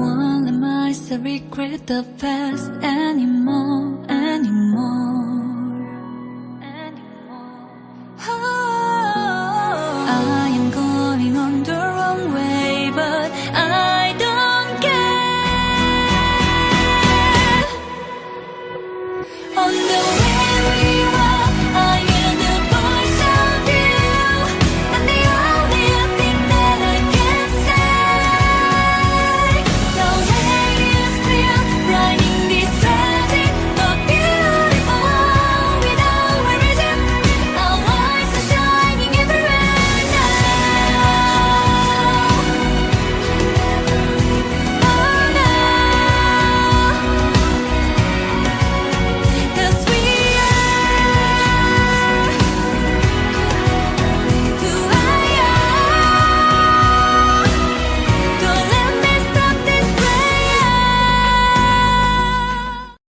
One of my regret the past anymore